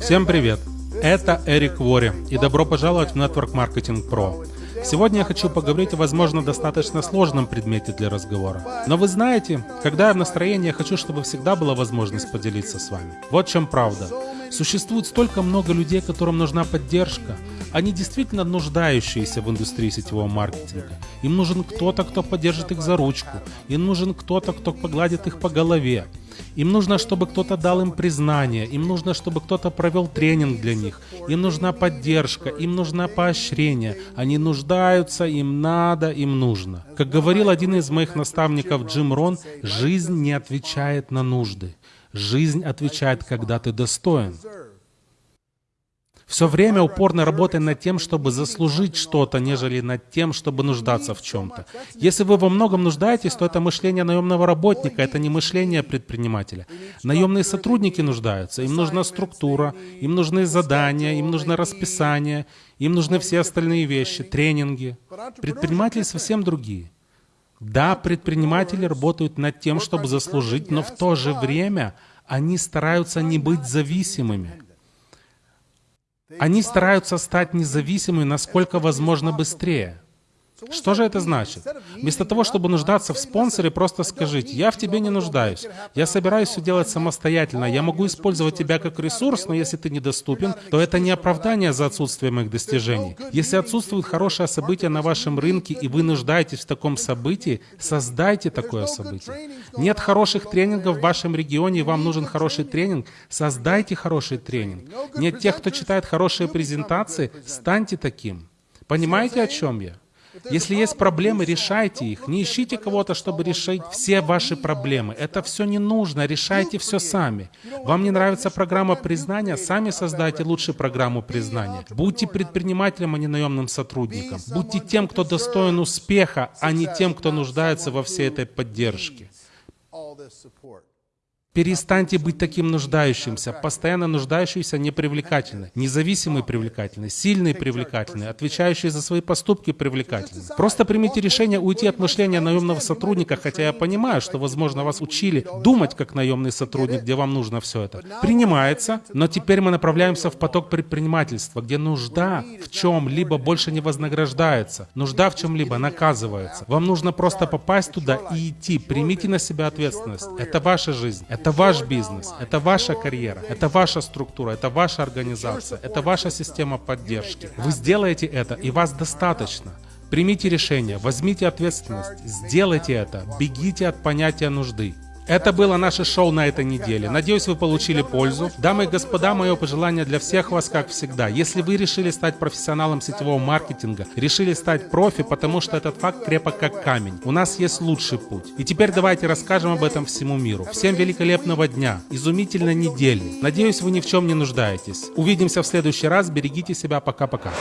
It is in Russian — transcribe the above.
Всем привет! Это Эрик Вори и добро пожаловать в Network Marketing Pro. Сегодня я хочу поговорить о, возможно, достаточно сложном предмете для разговора. Но вы знаете, когда я в настроении, я хочу, чтобы всегда была возможность поделиться с вами. Вот в чем правда. Существует столько много людей, которым нужна поддержка. Они действительно нуждающиеся в индустрии сетевого маркетинга. Им нужен кто-то, кто поддержит их за ручку. Им нужен кто-то, кто погладит их по голове. Им нужно, чтобы кто-то дал им признание, им нужно, чтобы кто-то провел тренинг для них, им нужна поддержка, им нужно поощрение. Они нуждаются, им надо, им нужно. Как говорил один из моих наставников Джим Рон, жизнь не отвечает на нужды. Жизнь отвечает, когда ты достоин. Все время упорно работай над тем, чтобы заслужить что-то, нежели над тем, чтобы нуждаться в чем-то. Если вы во многом нуждаетесь, то это мышление наемного работника, это не мышление предпринимателя. Наемные сотрудники нуждаются, им нужна структура, им нужны задания, им нужно расписание, им нужны все остальные вещи, тренинги. Предприниматели совсем другие. Да, предприниматели работают над тем, чтобы заслужить, но в то же время они стараются не быть зависимыми. Они стараются стать независимыми насколько возможно быстрее. Что же это значит? Вместо того, чтобы нуждаться в спонсоре, просто скажите, я в тебе не нуждаюсь. Я собираюсь все делать самостоятельно. Я могу использовать тебя как ресурс, но если ты недоступен, то это не оправдание за отсутствие моих достижений. Если отсутствует хорошее событие на вашем рынке, и вы нуждаетесь в таком событии, создайте такое событие. Нет хороших тренингов в вашем регионе, и вам нужен хороший тренинг, создайте хороший тренинг. Нет тех, кто читает хорошие презентации, станьте таким. Понимаете, о чем я? Если есть проблемы, решайте их. Не ищите кого-то, чтобы решить все ваши проблемы. Это все не нужно. Решайте все сами. Вам не нравится программа признания? Сами создайте лучшую программу признания. Будьте предпринимателем, а не наемным сотрудником. Будьте тем, кто достоин успеха, а не тем, кто нуждается во всей этой поддержке. Перестаньте быть таким нуждающимся, постоянно нуждающийся непривлекательный, независимый привлекательный, сильный привлекательный, отвечающий за свои поступки привлекательный. Просто примите решение уйти от мышления наемного сотрудника, хотя я понимаю, что, возможно, вас учили думать как наемный сотрудник, где вам нужно все это. Принимается, но теперь мы направляемся в поток предпринимательства, где нужда в чем-либо больше не вознаграждается, нужда в чем-либо наказывается. Вам нужно просто попасть туда и идти. Примите на себя ответственность. Это ваша жизнь. Это ваш бизнес, это ваша карьера, это ваша структура, это ваша организация, это ваша система поддержки. Вы сделаете это, и вас достаточно. Примите решение, возьмите ответственность, сделайте это, бегите от понятия нужды. Это было наше шоу на этой неделе. Надеюсь, вы получили пользу. Дамы и господа, мое пожелание для всех вас, как всегда. Если вы решили стать профессионалом сетевого маркетинга, решили стать профи, потому что этот факт крепок как камень. У нас есть лучший путь. И теперь давайте расскажем об этом всему миру. Всем великолепного дня, изумительной недели. Надеюсь, вы ни в чем не нуждаетесь. Увидимся в следующий раз. Берегите себя. Пока-пока.